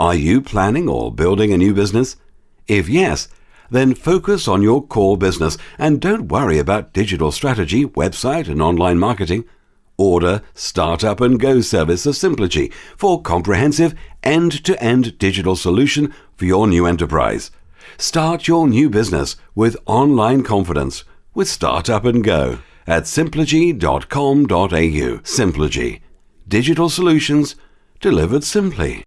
Are you planning or building a new business? If yes, then focus on your core business and don't worry about digital strategy, website, and online marketing. Order Startup and Go service of Simplogy for comprehensive end-to-end digital solution for your new enterprise. Start your new business with online confidence with Startup and Go at simplogy.com.au. Simplogy. Digital solutions delivered simply.